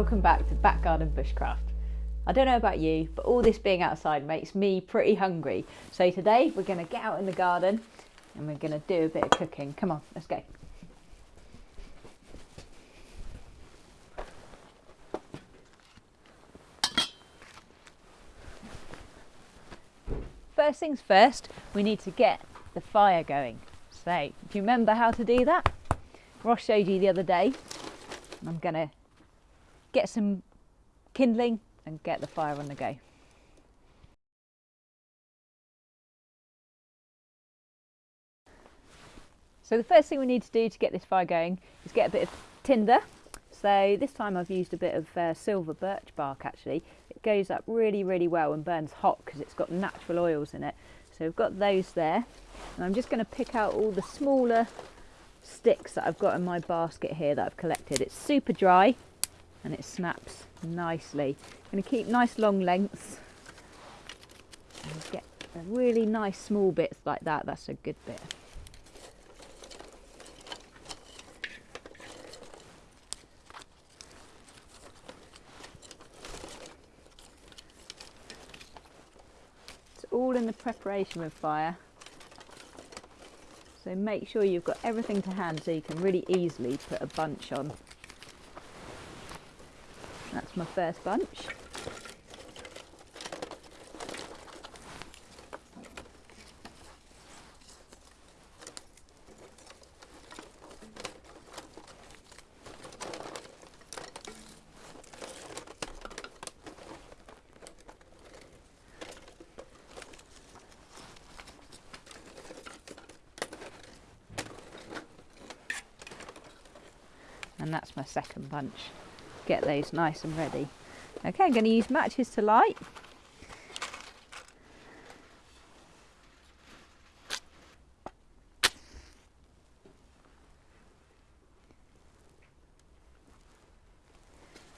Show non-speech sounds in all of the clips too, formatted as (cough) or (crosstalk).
welcome back to Back Garden Bushcraft. I don't know about you, but all this being outside makes me pretty hungry. So today we're going to get out in the garden and we're going to do a bit of cooking. Come on, let's go. First things first, we need to get the fire going. So, do you remember how to do that? Ross showed you the other day. I'm going to get some kindling and get the fire on the go. So the first thing we need to do to get this fire going is get a bit of tinder. So this time I've used a bit of uh, silver birch bark actually. It goes up really, really well and burns hot because it's got natural oils in it. So we've got those there. And I'm just going to pick out all the smaller sticks that I've got in my basket here that I've collected. It's super dry and it snaps nicely. I'm going to keep nice long lengths and get really nice small bits like that. That's a good bit. It's all in the preparation with fire. So make sure you've got everything to hand so you can really easily put a bunch on. That's my first bunch. and that's my second bunch get those nice and ready. Okay, I'm going to use matches to light.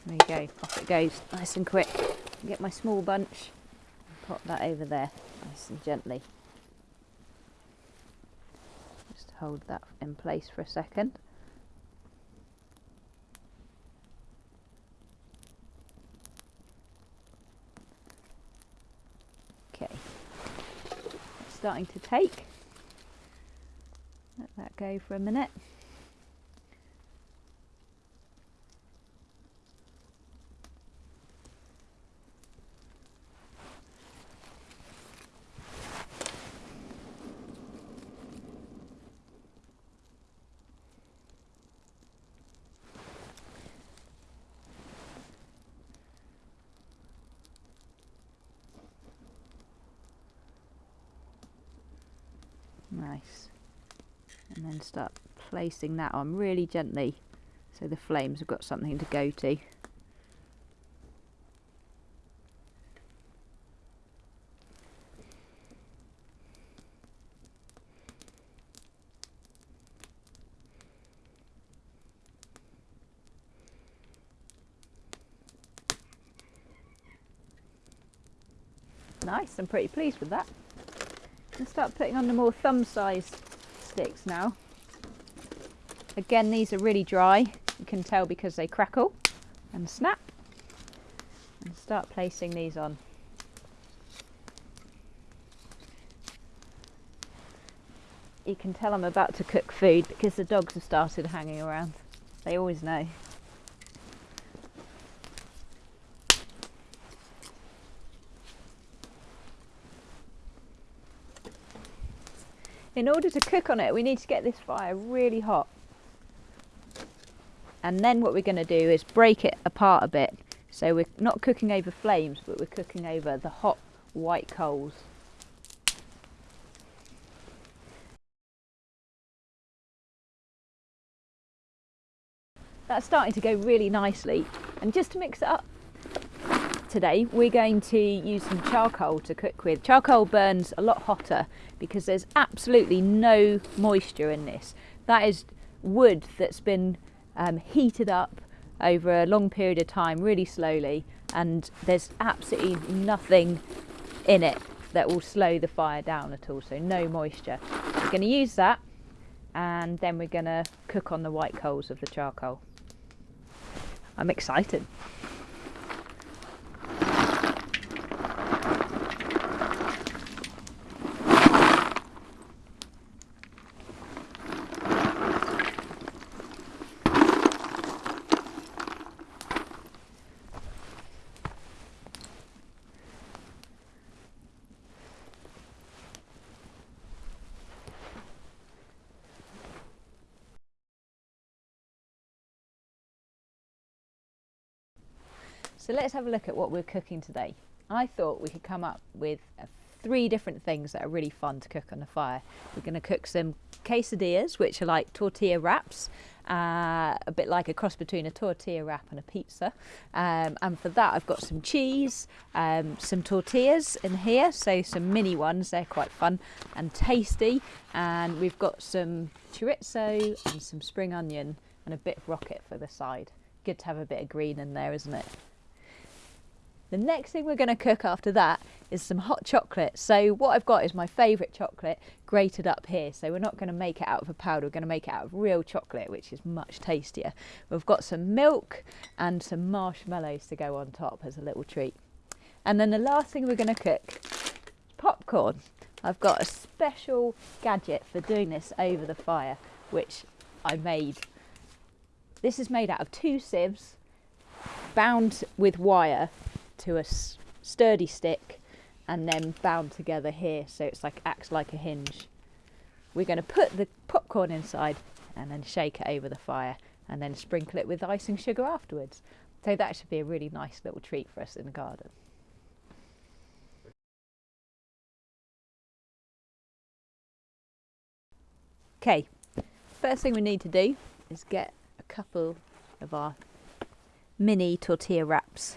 There you go, off it goes, nice and quick. Get my small bunch and pop that over there, nice and gently. Just hold that in place for a second. Starting to take. Let that go for a minute. Nice. And then start placing that on really gently so the flames have got something to go to. Nice, I'm pretty pleased with that and start putting on the more thumb sized sticks now. Again, these are really dry. You can tell because they crackle and snap. And start placing these on. You can tell I'm about to cook food because the dogs have started hanging around. They always know. in order to cook on it we need to get this fire really hot and then what we're going to do is break it apart a bit so we're not cooking over flames but we're cooking over the hot white coals that's starting to go really nicely and just to mix it up today we're going to use some charcoal to cook with. Charcoal burns a lot hotter because there's absolutely no moisture in this. That is wood that's been um, heated up over a long period of time really slowly and there's absolutely nothing in it that will slow the fire down at all so no moisture. We're going to use that and then we're going to cook on the white coals of the charcoal. I'm excited. Let's have a look at what we're cooking today. I thought we could come up with uh, three different things that are really fun to cook on the fire. We're going to cook some quesadillas, which are like tortilla wraps, uh, a bit like a cross between a tortilla wrap and a pizza. Um, and for that, I've got some cheese, um, some tortillas in here, so some mini ones, they're quite fun and tasty. And we've got some chorizo and some spring onion and a bit of rocket for the side. Good to have a bit of green in there, isn't it? The next thing we're going to cook after that is some hot chocolate. So what I've got is my favourite chocolate grated up here. So we're not going to make it out of a powder, we're going to make it out of real chocolate, which is much tastier. We've got some milk and some marshmallows to go on top as a little treat. And then the last thing we're going to cook is popcorn. I've got a special gadget for doing this over the fire, which I made. This is made out of two sieves bound with wire to a sturdy stick and then bound together here so it's like acts like a hinge. We're going to put the popcorn inside and then shake it over the fire and then sprinkle it with icing sugar afterwards. So that should be a really nice little treat for us in the garden. Okay, first thing we need to do is get a couple of our mini tortilla wraps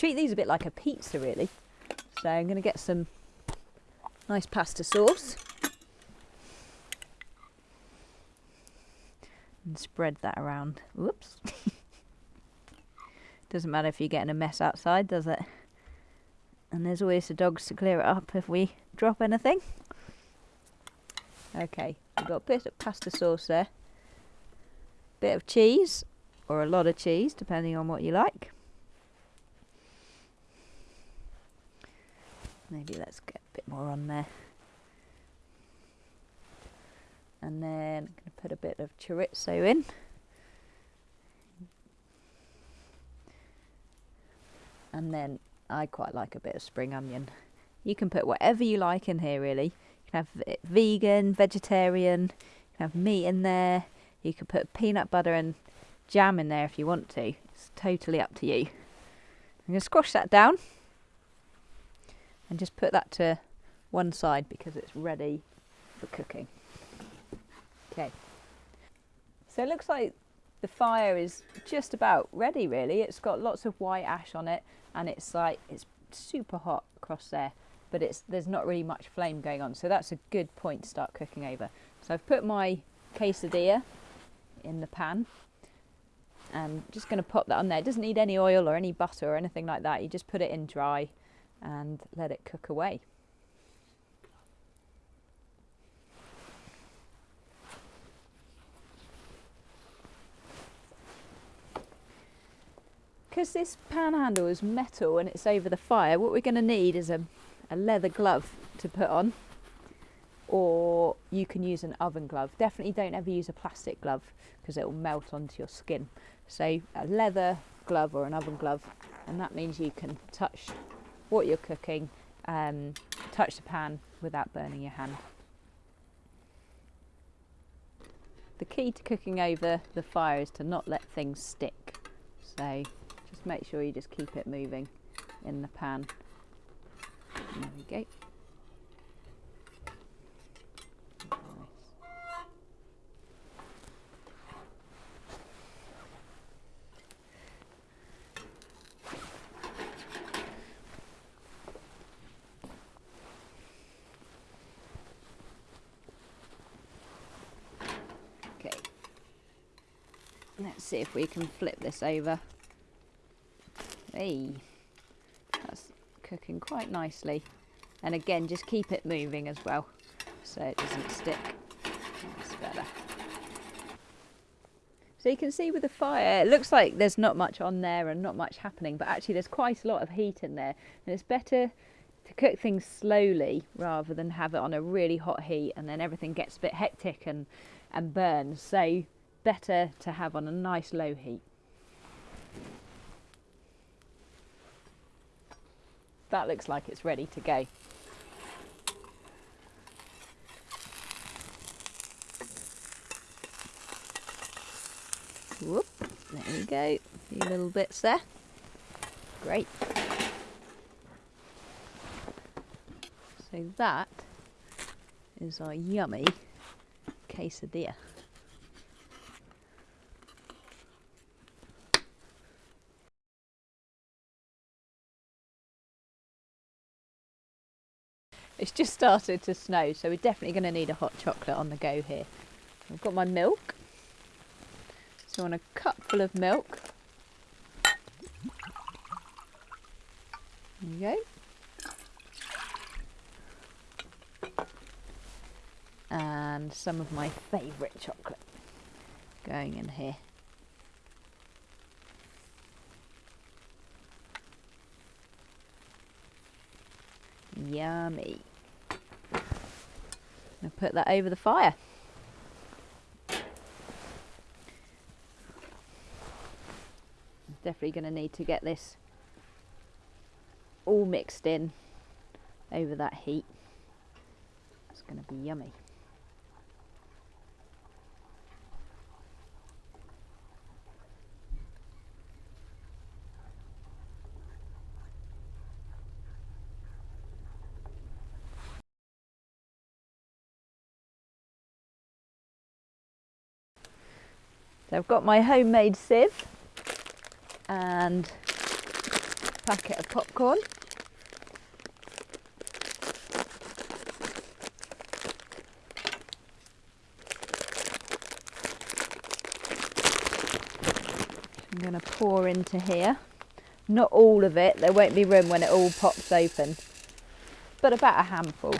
treat these a bit like a pizza really. So I'm going to get some nice pasta sauce. And spread that around. Whoops. (laughs) Doesn't matter if you're getting a mess outside, does it? And there's always the dogs to clear it up if we drop anything. Okay, we've got a bit of pasta sauce there. Bit of cheese, or a lot of cheese, depending on what you like. Maybe let's get a bit more on there. And then I'm going to put a bit of chorizo in. And then I quite like a bit of spring onion. You can put whatever you like in here really. You can have vegan, vegetarian, you can have meat in there. You can put peanut butter and jam in there if you want to. It's totally up to you. I'm going to squash that down and just put that to one side because it's ready for cooking. Okay, so it looks like the fire is just about ready really. It's got lots of white ash on it and it's like, it's super hot across there, but it's there's not really much flame going on. So that's a good point to start cooking over. So I've put my quesadilla in the pan and just going to pop that on there. It doesn't need any oil or any butter or anything like that. You just put it in dry and let it cook away. Because this pan handle is metal and it's over the fire, what we're going to need is a, a leather glove to put on or you can use an oven glove. Definitely don't ever use a plastic glove because it will melt onto your skin. So a leather glove or an oven glove and that means you can touch what you're cooking, um, touch the pan without burning your hand. The key to cooking over the fire is to not let things stick. So just make sure you just keep it moving in the pan. There we go. Let's see if we can flip this over. Hey, that's cooking quite nicely. And again, just keep it moving as well, so it doesn't stick. That's better. So you can see with the fire, it looks like there's not much on there and not much happening, but actually there's quite a lot of heat in there. And it's better to cook things slowly rather than have it on a really hot heat and then everything gets a bit hectic and, and burns. So better to have on a nice low heat. That looks like it's ready to go. Whoop, there we go. A few little bits there. Great. So that is our yummy quesadilla. It's just started to snow, so we're definitely going to need a hot chocolate on the go here. I've got my milk. So I want a cup full of milk. There you go. And some of my favourite chocolate going in here. Yummy. I'll put that over the fire. Definitely going to need to get this all mixed in over that heat. It's going to be yummy. So I've got my homemade sieve and packet of popcorn. I'm going to pour into here. Not all of it, there won't be room when it all pops open, but about a handful.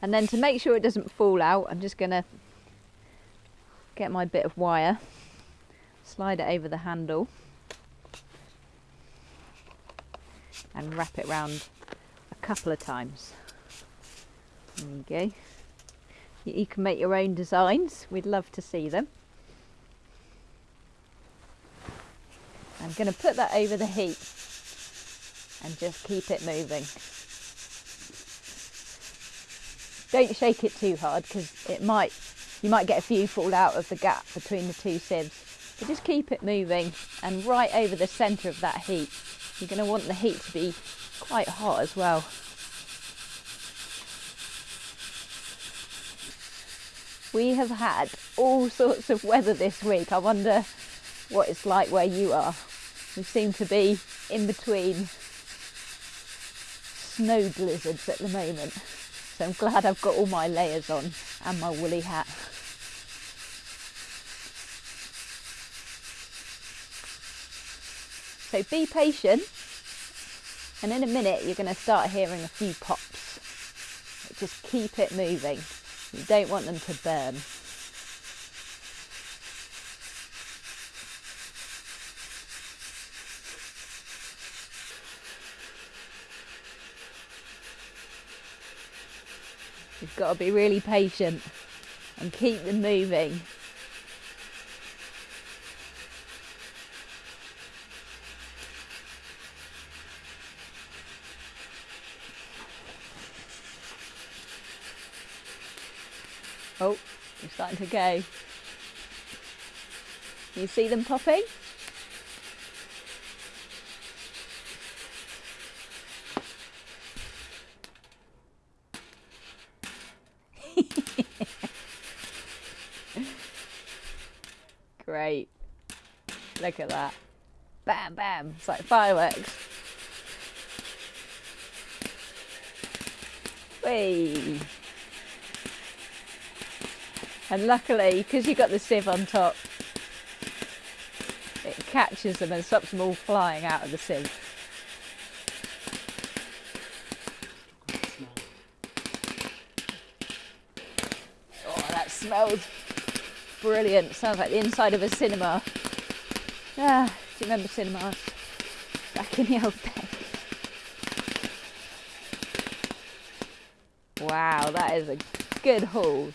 And then to make sure it doesn't fall out, I'm just going to get my bit of wire, slide it over the handle and wrap it round a couple of times. There you go. You, you can make your own designs. We'd love to see them. I'm going to put that over the heat and just keep it moving. Don't shake it too hard because it might, you might get a few fall out of the gap between the two sieves. But just keep it moving and right over the centre of that heat. You're going to want the heat to be quite hot as well. We have had all sorts of weather this week. I wonder what it's like where you are. We seem to be in between snow blizzards at the moment. So I'm glad I've got all my layers on and my woolly hat. So be patient and in a minute you're going to start hearing a few pops. Just keep it moving. You don't want them to burn. You've got to be really patient and keep them moving. Oh, they're starting to go. You see them popping? Great. Look at that. Bam, bam. It's like fireworks. Whee! And luckily, because you've got the sieve on top, it catches them and stops them all flying out of the sieve. Oh, that smells brilliant. Sounds like the inside of a cinema. Ah, do you remember cinemas back in the old days? Wow, that is a good haul.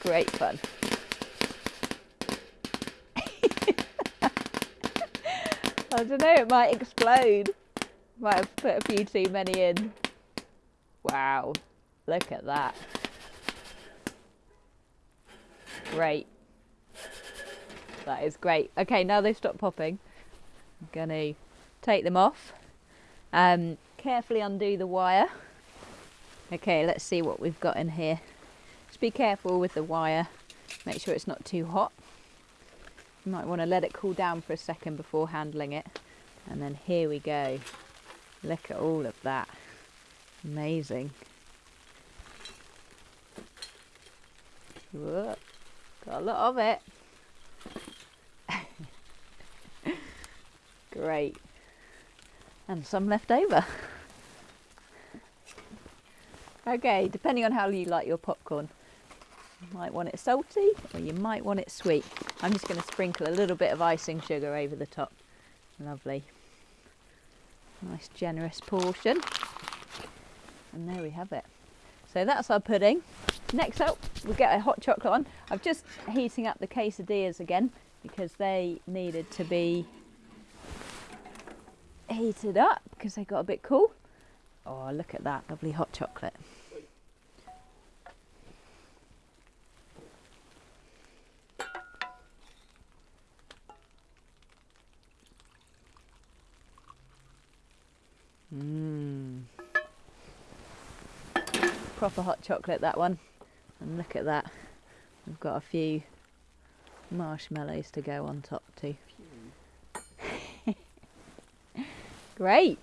Great fun. (laughs) I don't know, it might explode. Might have put a few too many in. Wow, look at that. Great. That is great. Okay, now they've stopped popping. I'm to take them off. Um, carefully undo the wire. Okay, let's see what we've got in here. Just be careful with the wire. Make sure it's not too hot. You might want to let it cool down for a second before handling it. And then here we go. Look at all of that. Amazing. Whoa, got a lot of it. Great. And some left over. (laughs) okay, depending on how you like your popcorn. You might want it salty or you might want it sweet. I'm just going to sprinkle a little bit of icing sugar over the top. Lovely. Nice generous portion. And there we have it. So that's our pudding. Next up, we'll get a hot chocolate on. I'm just heating up the quesadillas again because they needed to be heated up because they got a bit cool. Oh, look at that lovely hot chocolate. Mmm. Proper hot chocolate, that one. And look at that. We've got a few marshmallows to go on top too. Great.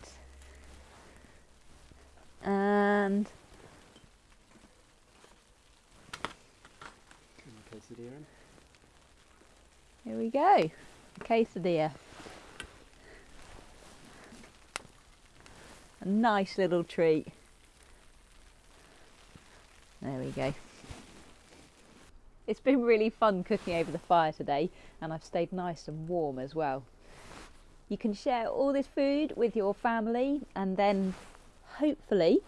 And here we go. Quesadilla. A nice little treat. There we go. It's been really fun cooking over the fire today and I've stayed nice and warm as well. You can share all this food with your family and then hopefully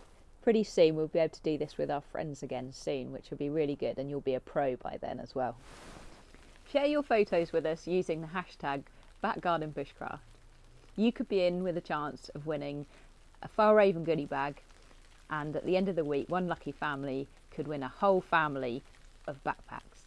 pretty soon we'll be able to do this with our friends again soon which will be really good and you'll be a pro by then as well. Share your photos with us using the hashtag backgardenbushcraft. You could be in with a chance of winning a Fjällräven goodie bag and at the end of the week one lucky family could win a whole family of backpacks.